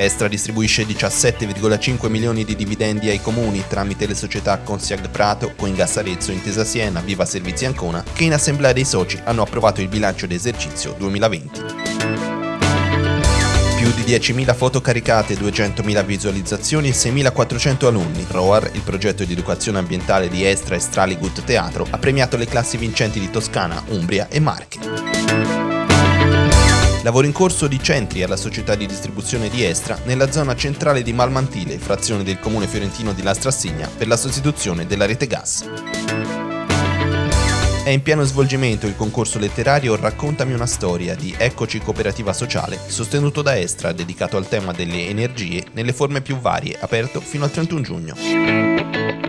Estra distribuisce 17,5 milioni di dividendi ai comuni tramite le società Consiag Prato, Coingas Arezzo, Intesa Siena, Viva Servizi Ancona, che in assemblea dei soci hanno approvato il bilancio d'esercizio 2020 più di 10.000 foto caricate, 200.000 visualizzazioni e 6.400 alunni. ROAR, il progetto di educazione ambientale di Estra e Straligut Teatro, ha premiato le classi vincenti di Toscana, Umbria e Marche. Lavoro in corso di centri alla società di distribuzione di Estra nella zona centrale di Malmantile, frazione del comune fiorentino di Lastrassigna, per la sostituzione della rete gas. È in pieno svolgimento il concorso letterario Raccontami una storia di Eccoci Cooperativa Sociale, sostenuto da Estra, dedicato al tema delle energie nelle forme più varie, aperto fino al 31 giugno.